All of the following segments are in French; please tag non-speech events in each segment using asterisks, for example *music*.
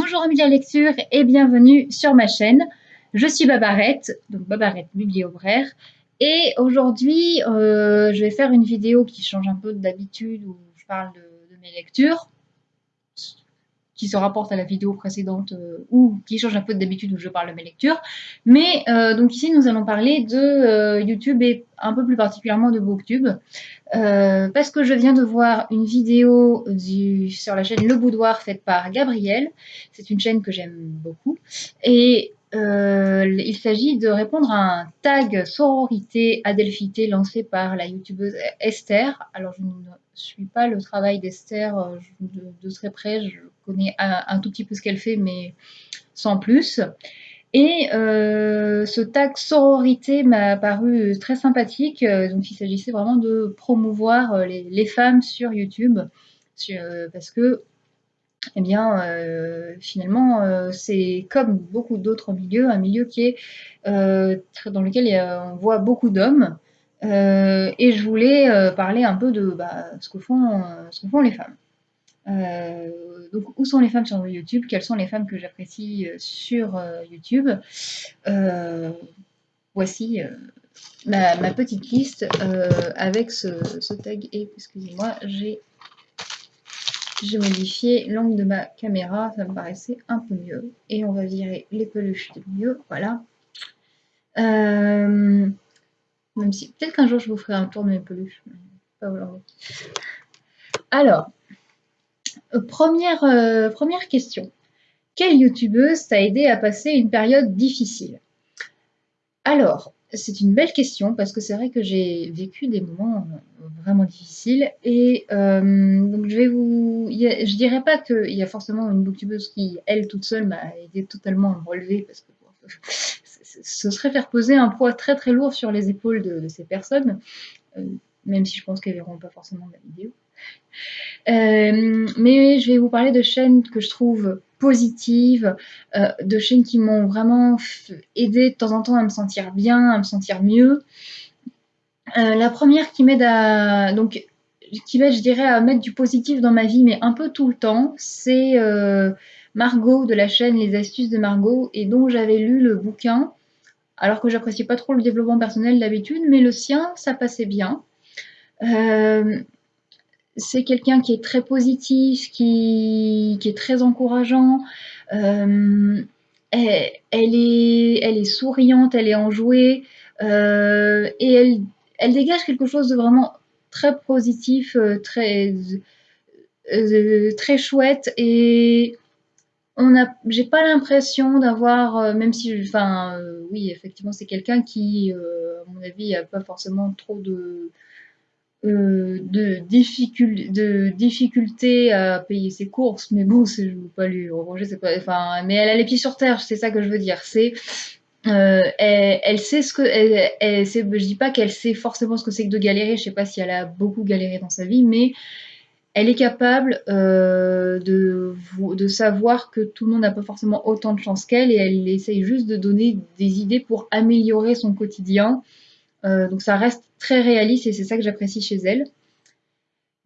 Bonjour amis la lecture et bienvenue sur ma chaîne. Je suis Babarette, donc Babarette Bibliobraire. Et aujourd'hui, euh, je vais faire une vidéo qui change un peu d'habitude où je parle de, mes lectures, qui se rapporte à la vidéo précédente euh, ou qui change un peu d'habitude où je parle de mes lectures. Mais euh, donc ici, nous allons parler de YouTube et un peu plus particulièrement de Booktube. parce que je viens de voir une vidéo sur la chaîne Le Boudoir faite par Gabriel. C'est une chaîne que j'aime beaucoup. Et euh, il s'agit de répondre à un tag sororité adelphité lancé par la youtubeuse Esther. Alors je ne suis pas le travail d'Esther euh, de, très près, connais un, tout petit peu ce qu'elle fait mais sans plus. Et euh, ce tag sororité m'a paru très sympathique, donc il s'agissait vraiment de promouvoir les, femmes sur YouTube, parce que eh bien, euh, finalement, euh, c'est comme beaucoup d'autres milieux, un milieu qui est euh, dans lequel on voit beaucoup d'hommes. et je voulais parler un peu de bah, ce, que font, ce que font les femmes. Donc, où sont les femmes sur YouTube? Quelles sont les femmes que j'apprécie sur YouTube? Voici ma, petite liste avec ce, tag. Et excusez-moi, j'ai modifié l'angle de ma caméra, ça me paraissait un peu mieux. Et on va virer les peluches de mieux, voilà. Euh, même si, peut-être qu'un jour je vous ferai un tour de mes peluches, pas. Alors, euh, première, euh, première question. Quelle youtubeuse t'a aidé à passer une période difficile? Alors, c'est une belle question parce que c'est vrai que j'ai vécu des moments euh, vraiment difficiles et euh, donc je vais vous, je dirais pas qu'il y a forcément une booktubeuse qui elle toute seule m'a aidé totalement à me relever parce que *laughs* ce serait faire poser un poids très très lourd sur les épaules de, ces personnes, euh, même si je pense qu'elles verront pas forcément ma vidéo. Mais je vais vous parler de chaînes que je trouve positives, euh, de chaînes qui m'ont vraiment aidé de temps en temps à me sentir bien, à me sentir mieux. Euh, la première qui m'aide à donc qui m'aide, je dirais, à mettre du positif dans ma vie, mais un peu tout le temps, c'est euh, Margot de la chaîne Les Astuces de Margot, et dont j'avais lu le bouquin, alors que j'appréciais pas trop le développement personnel d'habitude, mais le sien, ça passait bien c'est quelqu'un qui est très positif, qui, est très encourageant. Euh, elle, est, elle est souriante, elle est enjouée euh, et elle, elle dégage quelque chose de vraiment très positif, euh, très, très chouette et on a, j'ai pas l'impression d'avoir, même si, enfin, oui, effectivement, c'est quelqu'un qui, à mon avis, a pas forcément trop de, euh, de, de difficulté à payer ses courses, mais bon, je ne veux pas lui reprocher, enfin, mais elle a les pieds sur terre, c'est ça que je veux dire. C'est, euh, elle, sait ce que, elle, elle je dis pas qu'elle sait forcément ce que c'est que de galérer, je sais pas si elle a beaucoup galéré dans sa vie, mais elle est capable euh, de, de savoir que tout le monde n'a pas forcément autant de chance qu'elle et elle essaye juste de donner des idées pour améliorer son quotidien euh, donc ça reste très réaliste et c'est ça que j'apprécie chez elle.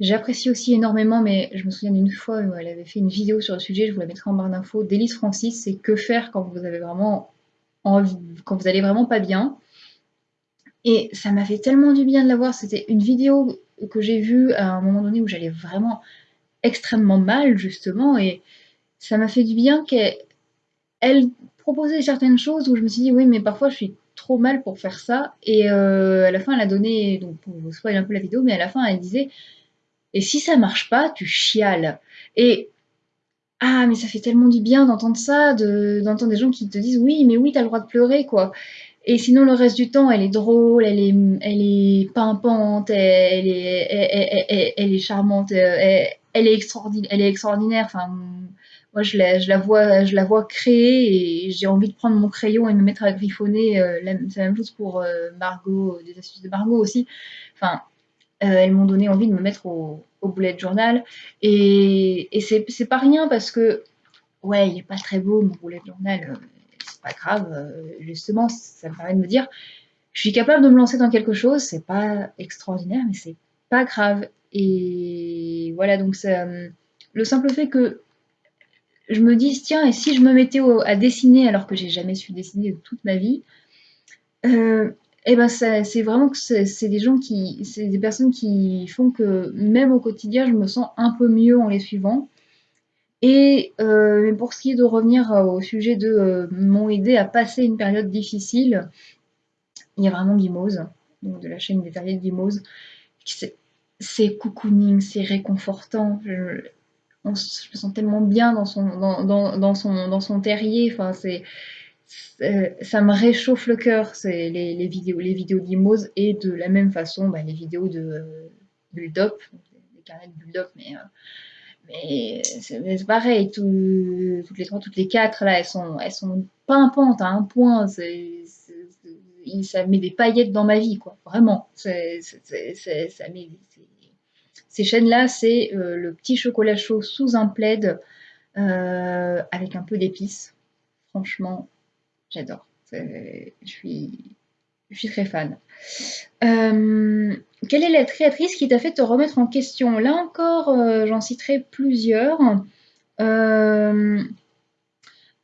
J'apprécie aussi énormément, mais je me souviens d'une fois où elle avait fait une vidéo sur le sujet, je vous la mettrai en barre d'infos, d'Élise Francis, c'est que faire quand vous avez vraiment quand vous allez vraiment pas bien. Et ça m'a fait tellement du bien de la voir, c'était une vidéo que j'ai vue à un moment donné où j'allais vraiment extrêmement mal justement, et ça m'a fait du bien qu'elle proposait certaines choses où je me suis dit oui mais parfois je suis trop mal pour faire ça. Et euh, à la fin, elle a donné, donc pour vous spoiler un peu la vidéo, mais à la fin, elle disait Et si ça marche pas, tu chiales. Et ah, mais ça fait tellement du bien d'entendre ça, d'entendre des gens qui te disent Oui, mais oui, t'as le droit de pleurer, quoi. Et sinon, le reste du temps, elle est drôle, elle est, elle est pimpante, elle est, elle, est charmante, elle, elle, est extraordinaire, elle est extraordinaire. Moi je la, vois, je la vois créer et j'ai envie de prendre mon crayon et me mettre à griffonner. Euh, c'est la même chose pour euh, Margot, des astuces de Margot aussi. Enfin, euh, elles m'ont donné envie de me mettre au, au bullet journal. Et, et c'est pas rien parce que, ouais, il est pas très beau mon bullet journal, c'est pas grave. justement, ça me permet de me dire, je suis capable de me lancer dans quelque chose, c'est pas extraordinaire, mais c'est pas grave. Et voilà, donc le simple fait que je me dis, tiens, et si je me mettais à dessiner alors que j'ai jamais su dessiner de toute ma vie, euh, et eh ben c'est vraiment que c'est des gens qui, c'est des personnes qui font que même au quotidien, je me sens un peu mieux en les suivant. Et euh, pour ce qui est de revenir au sujet de euh, m'ont aidé à passer une période difficile, il y a vraiment Guimose, donc de la chaîne des de Guimose. C'est cocooning, c'est réconfortant. Je me sens tellement bien dans son, dans, dans, dans son, dans son terrier. Enfin, c'est, ça me réchauffe le cœur, c'est les, les, vidéos, les vidéos d'Imose et de la même façon, bah, les vidéos de euh, Bulldop, les carnets de Bulldop, mais, euh, mais c'est pareil, tout, toutes les trois, toutes les quatre, là, elles sont, elles sont pimpantes à un point, ça met des paillettes dans ma vie, quoi, vraiment. Ça met, ces chaînes-là, c'est euh, le petit chocolat chaud sous un plaid euh, avec un peu d'épices. Franchement, j'adore. Je suis, très fan. Euh, quelle est la créatrice qui t'a fait te remettre en question? Là encore, j'en citerai plusieurs.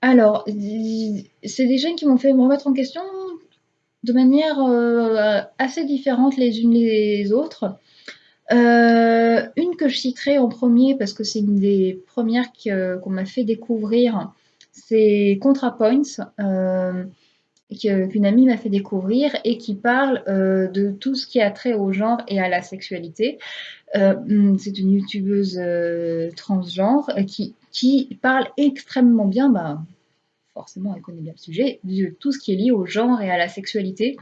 alors, c'est des chaînes qui m'ont fait me remettre en question de manière assez différente les unes les autres. Euh, une que je citerai en premier parce que c'est une des premières qu'on m'a fait découvrir, c'est ContraPoints, euh, qu'une amie m'a fait découvrir et qui parle euh, de tout ce qui a trait au genre et à la sexualité. c'est une youtubeuse transgenre qui, qui, parle extrêmement bien, bah, forcément elle connaît bien le sujet, de tout ce qui est lié au genre et à la sexualité.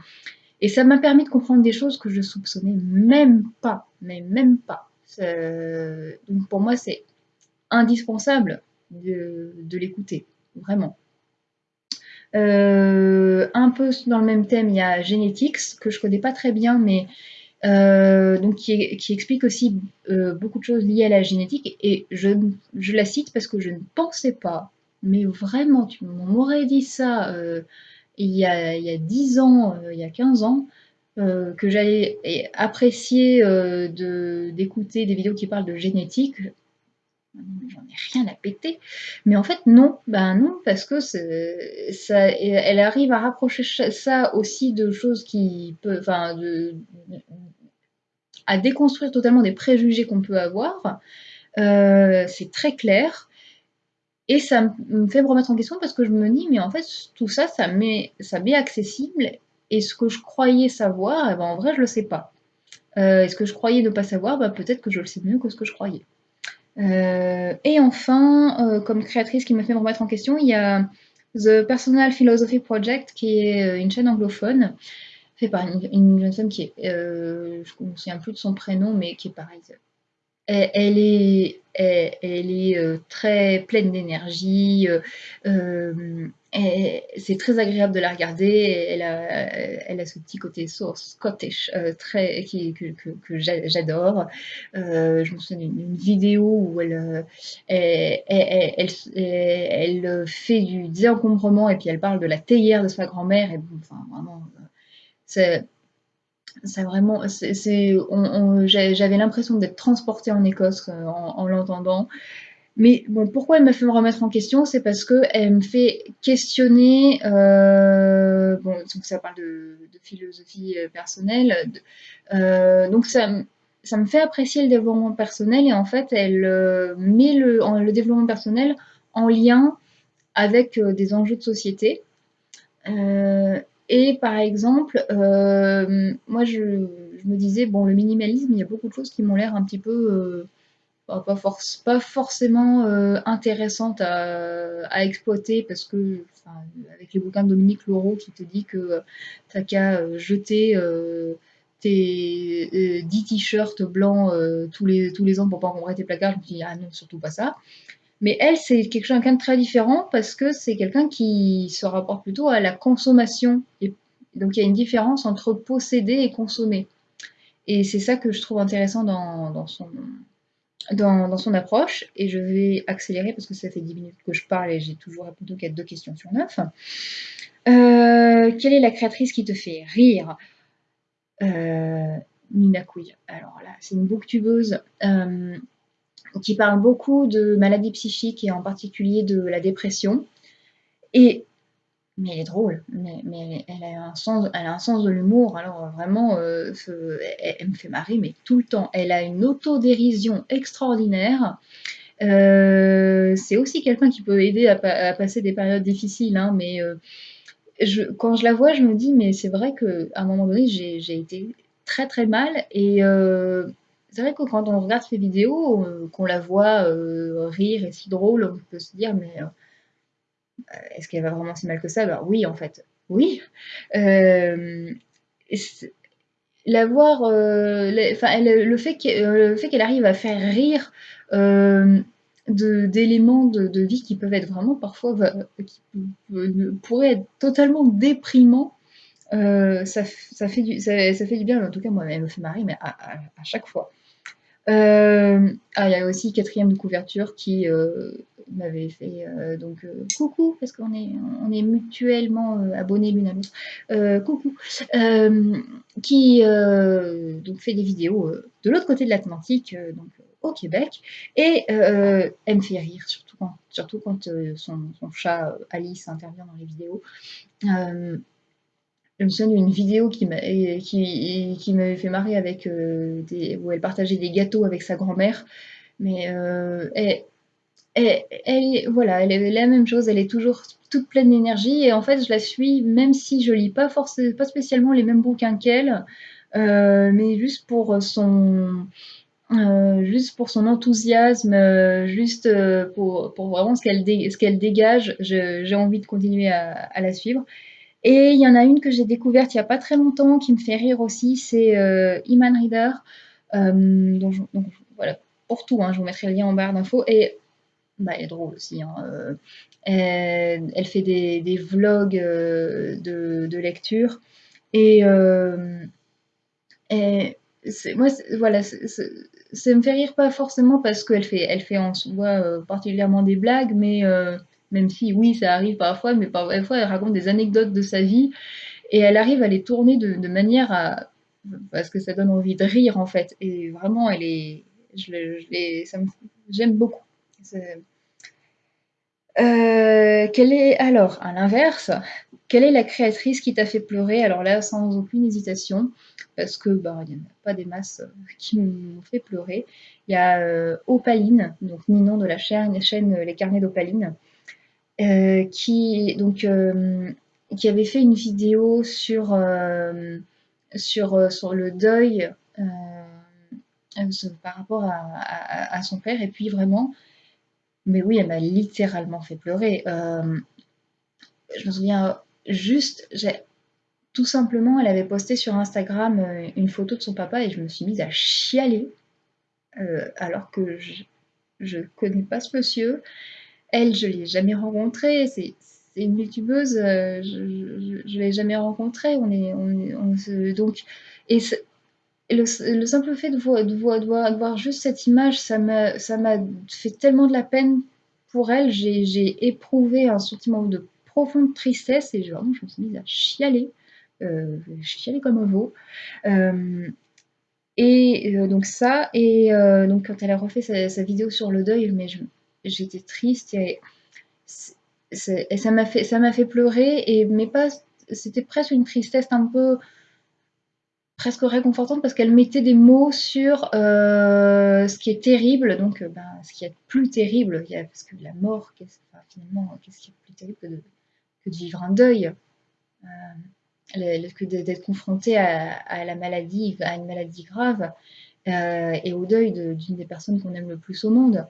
Et ça m'a permis de comprendre des choses que je soupçonnais même pas, mais même pas. Donc pour moi, c'est indispensable de, l'écouter, vraiment. Euh, un peu dans le même thème, il y a Genetics, que je connais pas très bien, mais euh, donc qui, explique aussi euh, beaucoup de choses liées à la génétique. Et je, je, la cite parce que je ne pensais pas, mais vraiment, tu m'aurais dit ça il y a, il y a 10 ans, euh, il y a 15 ans, euh, que j'allais apprécier euh, d'écouter des vidéos qui parlent de génétique. J'en ai rien à péter. Mais en fait, non. Ben non, parce que ça, elle arrive à rapprocher ça aussi de choses qui peuvent. Enfin, à déconstruire totalement des préjugés qu'on peut avoir. c'est très clair. Et ça me fait me remettre en question parce que je me dis, mais en fait, tout ça, ça m'est ça accessible. Et ce que je croyais savoir, eh ben, en vrai, je ne le sais pas. Euh, et ce que je croyais ne pas savoir, bah, peut-être que je le sais mieux que ce que je croyais. Euh, et enfin, euh, comme créatrice qui me fait me remettre en question, il y a The Personal Philosophy Project, qui est une chaîne anglophone, fait par une, jeune femme qui est, je ne me souviens plus de son prénom, mais qui est pareil, elle est, elle, est euh, très pleine d'énergie. Euh, euh, c'est très agréable de la regarder. Elle a, elle a ce petit côté scottish très, que, que, j'adore. je me souviens d'une vidéo où elle, elle, elle, elle, fait du désencombrement et puis elle parle de la théière de sa grand-mère. Et enfin, vraiment, c'est c'est vraiment, j'avais l'impression d'être transportée en Écosse euh, en, l'entendant. Mais pourquoi elle me fait me remettre en question C'est parce qu'elle me fait questionner. Euh, bon, donc ça parle de, philosophie euh, personnelle. donc ça, ça me fait apprécier le développement personnel et en fait, elle met le développement personnel en lien avec des enjeux de société. Et par exemple, euh, moi je, me disais, bon, le minimalisme, il y a beaucoup de choses qui m'ont l'air un petit peu euh, pas, force, pas, forcément euh, intéressantes à, exploiter parce que, avec les bouquins de Dominique Laureau qui te dit que t'as qu'à jeter tes 10 t-shirts blancs tous, les, tous les ans pour pas encombrer tes placards, je me dis, ah non, surtout pas ça. Mais elle, c'est quelqu'un de très différent parce que c'est quelqu'un qui se rapporte plutôt à la consommation. Donc il y a une différence entre posséder et consommer. Et c'est ça que je trouve intéressant dans, son, approche. Et je vais accélérer parce que ça fait 10 minutes que je parle et j'ai toujours répondu qu'à deux questions sur neuf. Euh, quelle est la créatrice qui te fait rire? Euh, Nina Couille. Alors là, c'est une booktubeuse. Euh, qui parle beaucoup de maladies psychiques et en particulier de la dépression. Et mais elle est drôle, mais, elle, a un sens, elle a un sens de l'humour. Alors vraiment, euh, elle, me fait marrer, mais tout le temps. Elle a une autodérision extraordinaire. Euh, c'est aussi quelqu'un qui peut aider à, passer des périodes difficiles, hein, mais euh, quand je la vois, je me dis, mais c'est vrai qu'à un moment donné, j'ai été très très mal. Et c'est vrai que quand on regarde ses vidéos, qu'on la voit rire et si drôle, on peut se dire, mais est-ce qu'elle va vraiment si mal que ça? Bah, Oui, en fait, oui. Euh, l'avoir, euh, le fait qu'elle arrive à faire rire euh, d'éléments de, vie qui peuvent être vraiment parfois, qui pourraient être totalement déprimants, ça, fait du, ça, fait du bien, en tout cas moi, elle me fait marrer, mais à, chaque fois. Ah, il y a aussi quatrième de couverture qui, m'avait fait euh, donc euh, coucou parce qu'on est mutuellement euh, abonnés l'une à l'autre. Coucou. Qui donc fait des vidéos de l'autre côté de l'Atlantique donc au Québec. Et elle me fait rire surtout quand, surtout quand son, chat Alice intervient dans les vidéos je me souviens d'une vidéo qui m'avait fait marrer avec des, où elle partageait des gâteaux avec sa grand-mère mais euh, elle, voilà, elle est la même chose, elle est toujours toute pleine d'énergie et en fait je la suis même si je lis pas forcément pas spécialement les mêmes bouquins qu'elle, euh, mais juste pour son euh, juste pour son enthousiasme, euh, juste pour, vraiment ce qu'elle ce qu'elle dégage, j'ai envie de continuer à, la suivre. Et il y en a une que j'ai découverte il n'y a pas très longtemps qui me fait rire aussi, c'est Iman Reader. donc, voilà, pour tout, hein, je vous mettrai le lien en barre d'infos. Et bah, elle est drôle aussi. Hein, euh, elle, fait des, vlogs euh, de, lecture. Et, euh, moi, voilà, ça me fait rire pas forcément parce qu'elle fait, elle fait en soi particulièrement des blagues, mais même si oui, ça arrive parfois, mais parfois elle raconte des anecdotes de sa vie et elle arrive à les tourner de, manière à parce que ça donne envie de rire en fait. Et vraiment, elle est, je, j'aime beaucoup. Euh, alors, à l'inverse, quelle est la créatrice qui t'a fait pleurer? Alors là, sans aucune hésitation, parce que bah, il n'y en a pas des masses euh, qui m'ont fait pleurer. Il y a euh, Opaline, donc Ninon de la chaîne Les Carnets d'Opaline, qui donc qui avait fait une vidéo sur sur, sur le deuil par rapport à, son père, et puis vraiment mais oui, elle m'a littéralement fait pleurer. Euh, je me souviens juste, tout simplement, elle avait posté sur Instagram euh, une photo de son papa et je me suis mise à chialer, euh, alors que je ne connais pas ce monsieur. Elle, je ne l'ai jamais rencontrée. C'est une youtubeuse, je ne l'ai jamais rencontrée. On est, on, donc, et le, simple fait de voir, de, voir, de, voir, juste cette image, ça m'a fait tellement de la peine pour elle. J'ai éprouvé un sentiment de profonde tristesse et vraiment, je me suis mise à chialer, euh, chialer comme un veau. Euh, et euh, donc ça, et euh, donc quand elle a refait sa, vidéo sur le deuil, mais j'étais triste et, ça m'a fait, fait pleurer et mais pas, c'était presque une tristesse un peu presque réconfortante parce qu'elle mettait des mots sur euh, ce qui est terrible, donc euh, ben, ce qui est plus terrible, parce que la mort, finalement, qu'est-ce qui est plus terrible que de, vivre un deuil? Euh, que d'être confronté à, la maladie, à une maladie grave et au deuil d'une des personnes qu'on aime le plus au monde.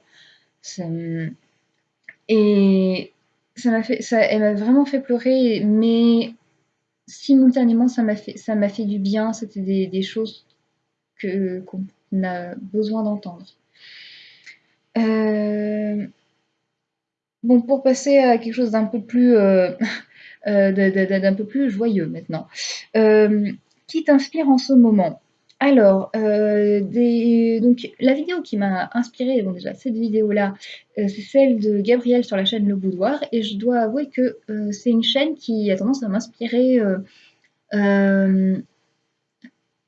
Et ça m'a fait, ça, elle m'a vraiment fait pleurer, mais simultanément, ça m'a fait, ça m'a fait du bien. C'était des, choses que, qu'on a besoin d'entendre. Euh, bon, pour passer à quelque chose d'un peu plus, euh, *laughs* euh, d'un peu plus joyeux maintenant. qui t'inspire en ce moment? Alors, euh, donc la vidéo qui m'a inspirée, déjà cette vidéo-là, euh, c'est celle de Gabriel sur la chaîne Le Boudoir et je dois avouer que, euh, c'est une chaîne qui a tendance à m'inspirer,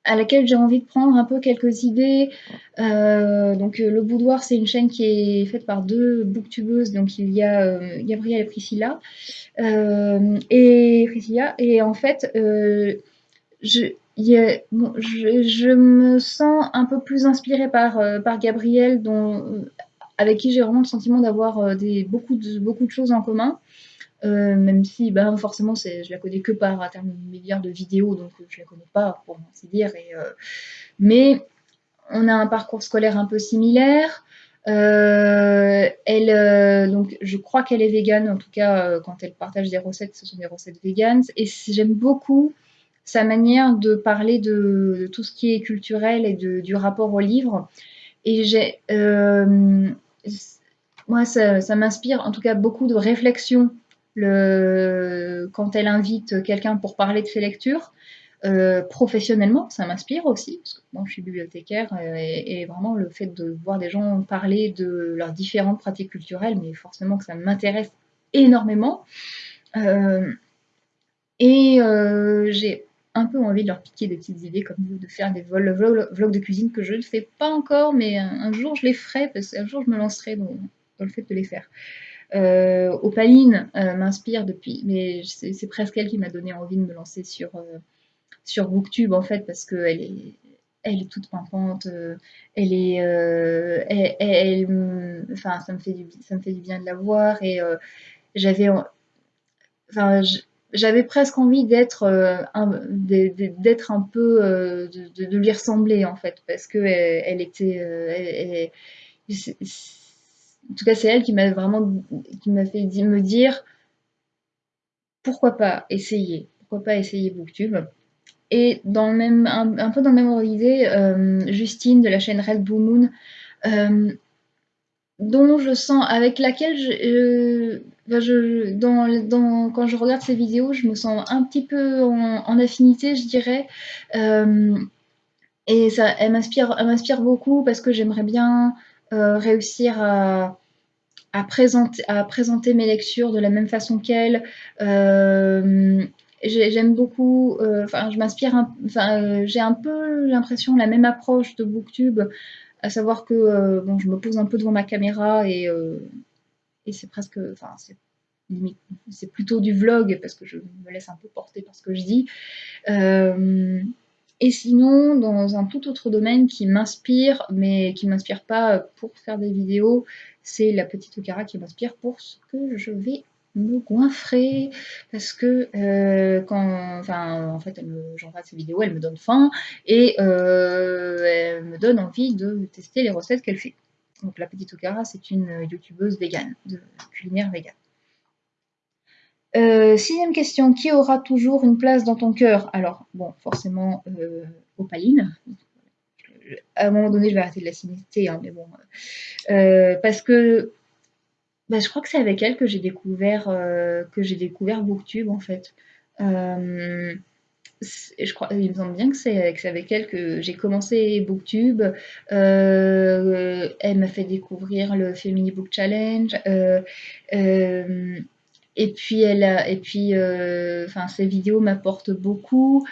à laquelle j'ai envie de prendre un peu quelques idées. donc le boudoir, c'est une chaîne qui est faite par deux booktubeuses. Donc il y a Gabrielle et Priscilla. et Priscilla. Et en fait, je, je, me sens un peu plus inspirée par, euh, par Gabrielle, dont, avec qui j'ai vraiment le sentiment d'avoir euh, des, beaucoup, de, beaucoup de choses en commun. Euh, même si ben, forcément je la connais que par intermédiaire de vidéos, donc je la connais pas pour ainsi dire. Mais on a un parcours scolaire un peu similaire. elle, donc, je crois qu'elle est végane, en tout cas quand elle partage des recettes, ce sont des recettes véganes. Et j'aime beaucoup sa manière de parler de, tout ce qui est culturel et de, du rapport au livre. Et j'ai, euh, moi, ça, m'inspire en tout cas beaucoup de réflexion le, quand elle invite quelqu'un pour parler de ses lectures. Euh, professionnellement, ça m'inspire aussi, parce que moi je suis bibliothécaire euh, et, vraiment le fait de voir des gens parler de leurs différentes pratiques culturelles, mais forcément que ça m'intéresse énormément. et j'ai un peu envie de leur piquer des petites idées comme de faire des vlogs, de cuisine que je ne fais pas encore, mais un, jour je les ferai, parce qu'un jour je me lancerai dans, le fait de les faire. Euh, Opaline euh, m'inspire depuis, mais c'est presque elle qui m'a donné envie de me lancer sur, euh, sur Booktube en fait, parce qu'elle est, elle est toute pimpante, elle est, elle, enfin ça me fait du, ça me fait du bien de la voir et j'avais, enfin j'avais presque envie d'être euh, un, un peu euh, de, lui ressembler en fait parce que elle, était euh, en tout cas c'est elle qui m'a vraiment qui m'a fait me dire pourquoi pas essayer pourquoi pas essayer booktube. Et dans le même un, peu dans le même ordre d'idée Justine de la chaîne Red Blue Moon dont je sens, avec laquelle je, ben je, dans, dans, quand je regarde ces vidéos, je me sens un petit peu en, affinité, je dirais. Euh, et ça, elle m'inspire beaucoup parce que j'aimerais bien euh, réussir à, à, présenter, à présenter mes lectures de la même façon qu'elle. Euh, j'aime beaucoup, enfin, je m'inspire, enfin, j'ai un peu l'impression la même approche de Booktube à savoir que euh, bon, je me pose un peu devant ma caméra et, euh, et c'est presque, enfin c'est c'est plutôt du vlog parce que je me laisse un peu porter par ce que je dis. Euh, et sinon, dans un tout autre domaine qui m'inspire, mais qui m'inspire pas pour faire des vidéos, c'est la petite Okara qui m'inspire pour ce que je vais me goinfrer parce que euh, quand enfin en fait j'envoie ces vidéos elle me donne faim et euh, elle me donne envie de tester les recettes qu'elle fait. Donc la petite Okara c'est une youtubeuse végane de culinaire végane. Euh, sixième question. Qui aura toujours une place dans ton cœur? Alors bon forcément Opaline. À un moment donné je vais arrêter de la citer hein, mais bon parce que bah, je crois que c'est avec elle que j'ai découvert, euh, que j'ai découvert Booktube en fait. Euh, je crois, il me semble bien que c'est avec elle que j'ai commencé Booktube. Euh, elle m'a fait découvrir le Family Book Challenge. et puis elle et puis, ces vidéos m'apportent beaucoup.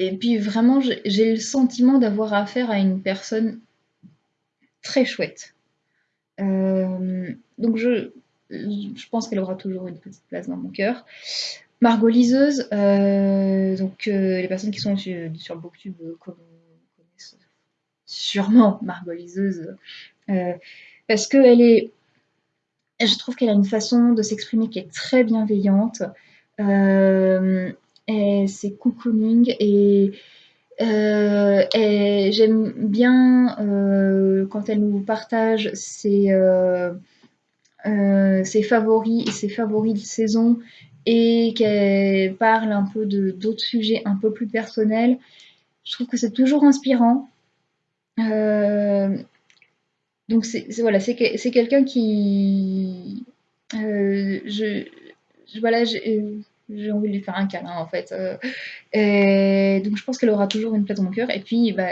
Et, puis vraiment, j'ai le sentiment d'avoir affaire à une personne très chouette. Euh, donc je, je pense qu'elle aura toujours une petite place dans mon cœur. Margot Liseuse, euh, donc euh, les personnes qui sont sur, sur Booktube connaissent sûrement Margot Liseuse, parce qu'elle est, je trouve qu'elle a une façon de s'exprimer qui est très bienveillante, et c'est cocooning et euh, j'aime bien euh, quand elle nous partage ses, euh, ses favoris et ses favoris de saison et qu'elle parle un peu d'autres sujets un peu plus personnels. Je trouve que c'est toujours inspirant. donc c'est voilà, c'est quelqu'un qui je, je, voilà, j'ai envie de lui faire un câlin en fait. Euh, donc je pense qu'elle aura toujours une place dans mon cœur. Et puis bah,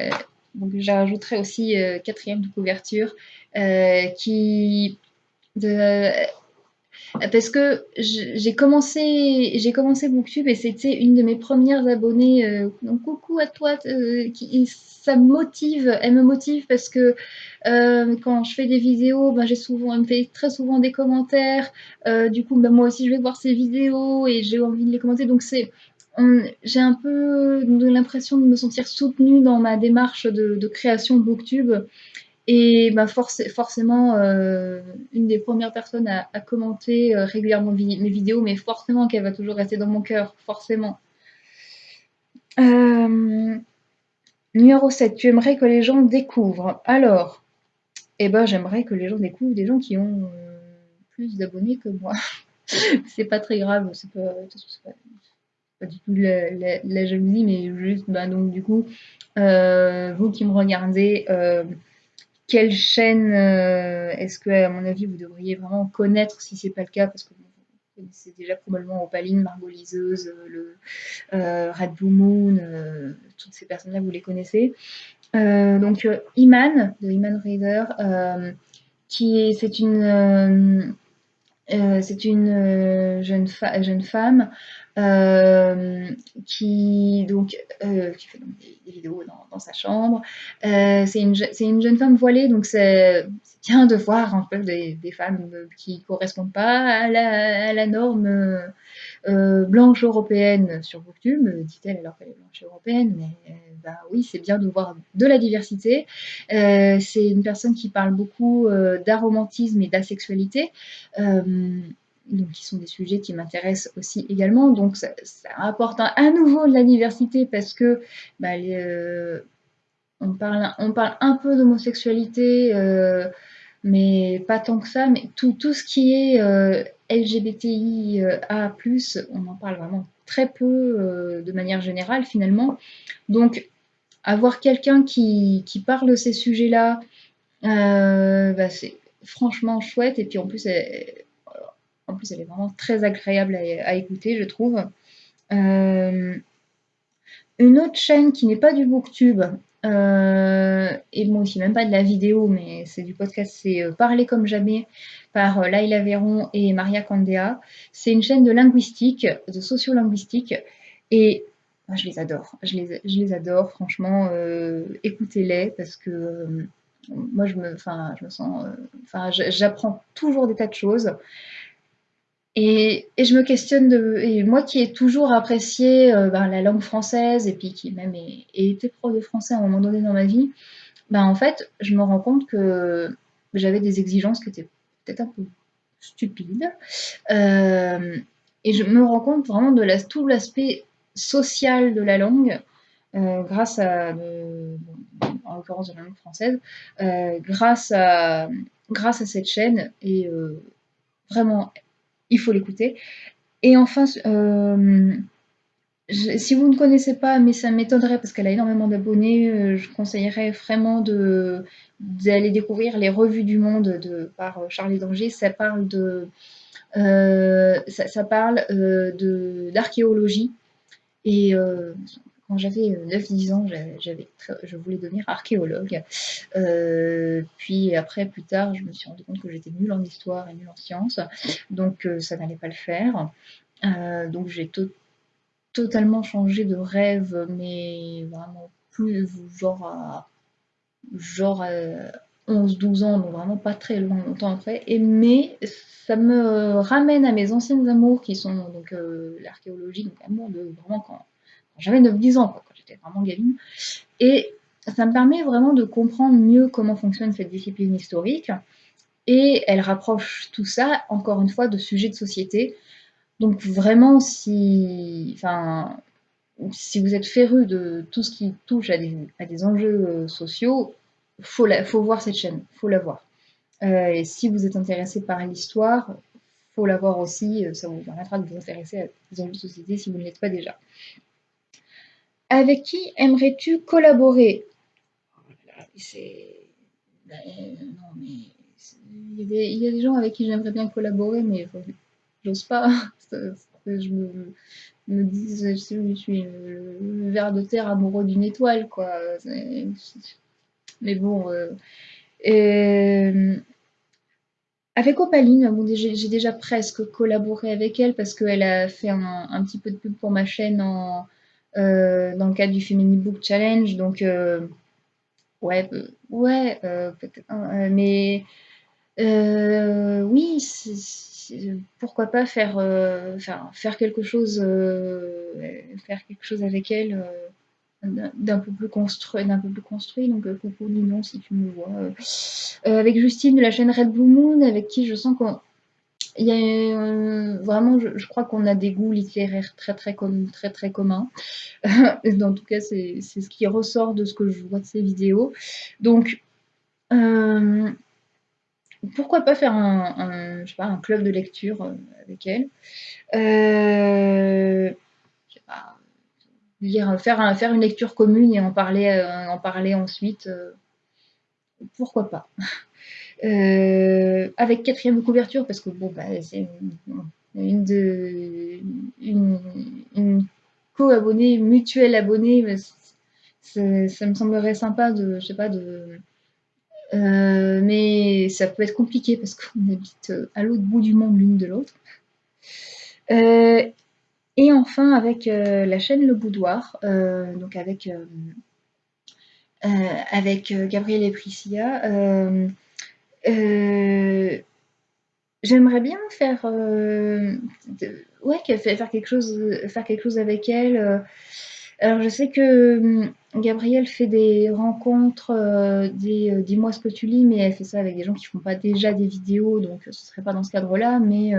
j'ajouterai aussi euh, quatrième de couverture euh, qui Parce que j'ai commencé, Booktube et c'était une de mes premières abonnées. Euh, donc coucou à toi, euh, qui, ça me motive, elle me motive parce que euh, quand je fais des vidéos, ben, j'ai souvent, elle me fait très souvent des commentaires. du coup, ben, moi aussi, je vais voir ses vidéos et j'ai envie de les commenter. Donc c'est, j'ai un peu l'impression de me sentir soutenue dans ma démarche de, de création Booktube. Et bah forcément, euh, une des premières personnes à, commenter euh, régulièrement mes vidéos, mais forcément qu'elle va toujours rester dans mon cœur, forcément. Euh, numéro 7, tu aimerais que les gens découvrent. Alors, eh ben, j'aimerais que les gens découvrent des gens qui ont plus d'abonnés que moi. *laughs* c'est pas très grave, c'est pas, pas, du tout la, la, jalousie, mais juste, bah, donc, du coup, vous qui me regardez, quelle chaîne euh, est-ce que, à mon avis, vous devriez vraiment connaître si c'est pas le cas, parce que vous connaissez déjà probablement Opaline, Margot Liseuse, euh, le euh, Blue Moon, toutes ces personnes-là, vous les connaissez. donc, Iman, de Iman Reader, qui est, c'est une, c'est une jeune femme euh, qui donc euh, qui fait donc des, vidéos dans, sa chambre. Euh, c'est une, une, jeune femme voilée, donc c'est bien de voir en fait des, des femmes qui correspondent pas à la, à la norme blanche européenne sur Booktube, dit-elle alors qu'elle est blanche européenne, mais bah oui, c'est bien de voir de la diversité. c'est une personne qui parle beaucoup d'aromantisme et d'asexualité donc qui sont des sujets qui m'intéressent aussi également. Donc ça, apporte à nouveau de la diversité parce que bah, euh, on, parle, on parle un peu d'homosexualité, euh, mais pas tant que ça. Mais tout, tout ce qui est euh, LGBTIA+, on en parle vraiment très peu de manière générale finalement. Donc avoir quelqu'un qui, qui, parle de ces sujets-là, bah, c'est franchement chouette. Et puis en plus, en plus, elle est vraiment très agréable à, écouter, je trouve. Euh, une autre chaîne qui n'est pas du booktube, euh, et moi aussi, même pas de la vidéo, mais c'est du podcast, c'est euh, Parler comme jamais par euh, Laila Véron et Maria Candea. C'est une chaîne de linguistique, de sociolinguistique, et je les adore. Je les, adore, franchement, écoutez-les parce que moi, je me, je me sens, j'apprends toujours des tas de choses. Et, je me questionne de. Et moi qui ai toujours apprécié euh, ben, la langue française et puis qui même ai, été prof de français à un moment donné dans ma vie, ben, en fait, je me rends compte que j'avais des exigences qui étaient peut-être un peu stupides. Euh, et je me rends compte vraiment de tout l'aspect social de la langue euh, grâce à. en l'occurrence de la langue française, grâce, à, grâce à cette chaîne. Et vraiment il faut l'écouter. Et enfin, euh, si vous ne connaissez pas, mais ça m'étonnerait parce qu'elle a énormément d'abonnés, euh, je conseillerais vraiment d'aller découvrir les revues du monde de, par Charlie Danger. Ça parle euh, ça, parle d'archéologie et quand j'avais 9-10 euh, ans, j'avais, je voulais devenir archéologue. Euh, puis après, plus tard, je me suis rendu compte que j'étais nulle en histoire et nulle en sciences, donc euh, ça n'allait pas le faire. donc j'ai totalement changé de rêve, mais vraiment plus genre à, genre 11-12 ans, donc vraiment pas très longtemps après. Et, mais ça me ramène à mes anciennes amours qui sont donc l'archéologie, donc amour de vraiment quand j'avais 9-10 ans, quand j'étais vraiment gamine. Et ça me permet vraiment de comprendre mieux comment fonctionne cette discipline historique. Et elle rapproche tout ça, encore une fois, de sujets de société. Donc vraiment, si, enfin, si vous êtes féru de tout ce qui touche à des, à des enjeux euh, sociaux, faut, faut voir cette chaîne, faut la voir. Euh, et si vous êtes intéressé par l'histoire, faut la voir aussi, euh, ça vous permettra de vous intéresser à des enjeux de société si vous ne l'êtes pas déjà. Avec qui aimerais-tu collaborer? Il y, a des, gens avec qui j'aimerais bien collaborer, mais j'ose pas. *laughs* je me, dis, je suis le ver de terre amoureux d'une étoile, quoi. Mais bon. Euh, avec Opaline, bon, j'ai déjà presque collaboré avec elle parce qu'elle a fait un, petit peu de pub pour ma chaîne en, euh, dans le cadre du Femini Book Challenge. Donc, euh, ouais, euh, ouais, peut-être. Mais oui, pourquoi pas faire, faire, quelque chose, faire quelque chose avec elle d'un peu plus construit d'un peu plus construit donc euh, coucou Ninon si tu me vois euh, avec Justine de la chaîne Red Blue Moon avec qui je sens qu'on il y a euh, vraiment je, crois qu'on a des goûts littéraires très très très très communs. En tout cas c'est ce qui ressort de ce que je vois de ces vidéos. Donc pourquoi pas faire un, je sais pas, un club de lecture avec elle. Euh, je sais pas, faire, faire une lecture commune et en parler, euh, en parler ensuite, euh, pourquoi pas. Euh, avec quatrième couverture, parce que bon, bah, c'est une, de une, une co-abonnée, mutuelle abonnée, ça me semblerait sympa de, je sais pas, de. mais ça peut être compliqué parce qu'on habite à l'autre bout du monde l'une de l'autre. Et enfin avec euh, la chaîne Le Boudoir, euh, donc avec, euh, avec Gabriel et Priscilla. J'aimerais bien faire, ouais, faire quelque chose, faire quelque chose avec elle. Alors je sais que Gabrielle fait des rencontres, des dis-moi ce que tu lis, mais elle fait ça avec des gens qui font pas déjà des vidéos, donc ce serait pas dans ce cadre-là, mais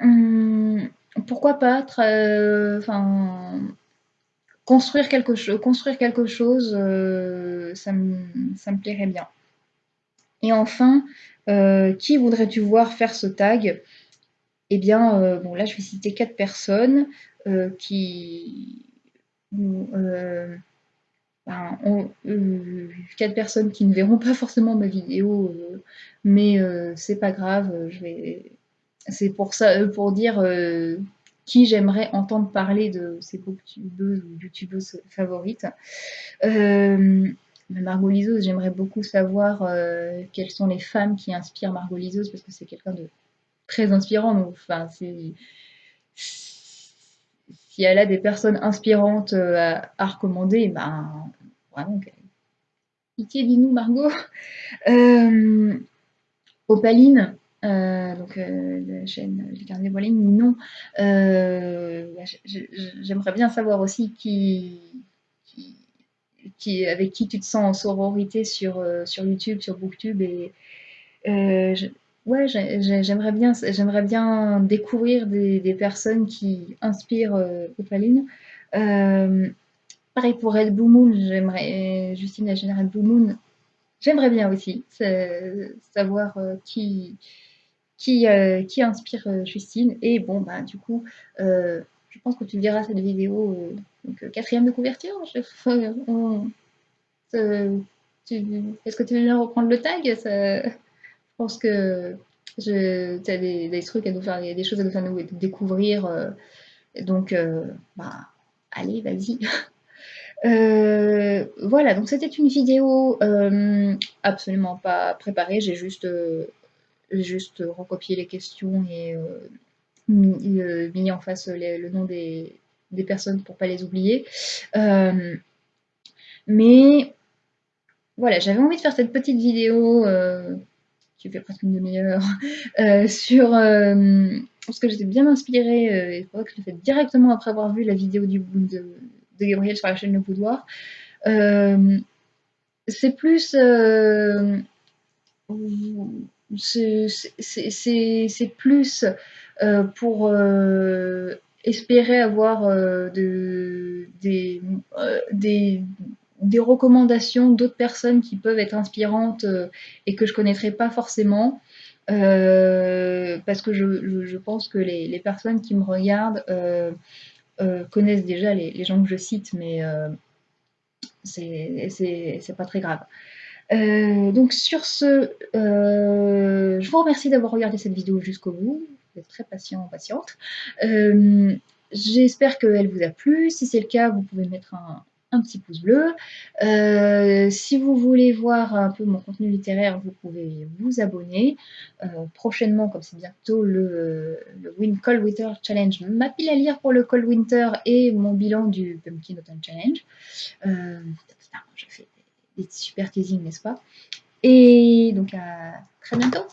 Hum, pourquoi pas euh, enfin, construire quelque chose, construire quelque chose, euh, ça, me, ça, me, plairait bien. Et enfin, euh, qui voudrais-tu voir faire ce tag? Eh bien, bon là, je vais citer quatre personnes qui ben, quatre personnes qui ne verront pas forcément ma vidéo, mais c'est pas grave, je vais c'est pour ça, euh, pour dire euh, qui j'aimerais entendre parler de ces booktubeuses ou youtubeuses favorites. Euh, Margot Liseuse, j'aimerais beaucoup savoir euh, quelles sont les femmes qui inspirent Margot Liseuse parce que c'est quelqu'un de très inspirant. Enfin, si elle a des personnes inspirantes à, recommander, ben vraiment, pitié, dis-nous, Margot. *laughs* Opaline, euh, donc euh, la chaîne Les Carnets non. Euh, bah, j'aimerais bien savoir aussi qui, qui, avec qui tu te sens en sororité sur, sur YouTube, sur Booktube. Et, ouais, j'aimerais bien, j'aimerais bien découvrir des, personnes qui inspirent Opaline. pareil pour Red Blue Moon, j'aimerais, Justine, la Red Blue Moon, j'aimerais bien aussi savoir qui, qui, euh, qui inspire euh, Justine. Et bon, bah, du coup, euh, je pense que tu verras cette vidéo, donc, quatrième de couverture. Est-ce que tu veux bien reprendre le tag? Je pense que tu as des, trucs à nous faire, des choses à nous faire découvrir. donc, bah, allez, vas-y. *laughs* voilà, donc c'était une vidéo absolument pas préparée, j'ai juste recopier les questions et euh, mis, euh, en face le nom des, personnes pour pas les oublier. Euh, mais voilà, j'avais envie de faire cette petite vidéo qui fait presque une demi-heure *laughs* sur parce que j'étais bien inspirée et que je l'ai fait directement après avoir vu la vidéo de, Gabriel sur la chaîne Le Boudoir. c'est plus c'est plus euh, pour euh, espérer avoir euh, de, des, des, recommandations d'autres personnes qui peuvent être inspirantes et que je ne connaîtrais pas forcément. parce que je, je, pense que les, les, personnes qui me regardent connaissent déjà les, les, gens que je cite, mais c'est pas très grave. Euh, donc sur ce, euh, je vous remercie d'avoir regardé cette vidéo jusqu'au bout. Vous êtes très patient, patiente. Euh, j'espère qu'elle vous a plu. Si c'est le cas, vous pouvez mettre un, petit pouce bleu. Euh, si vous voulez voir un peu mon contenu littéraire, vous pouvez vous abonner. Euh, prochainement, comme c'est bientôt le, le Win Cold Winter Challenge, ma pile à lire pour le Cold Winter et mon bilan du Pumpkin Autumn Challenge. Je fais des super teasing, n'est-ce pas? Et donc à très bientôt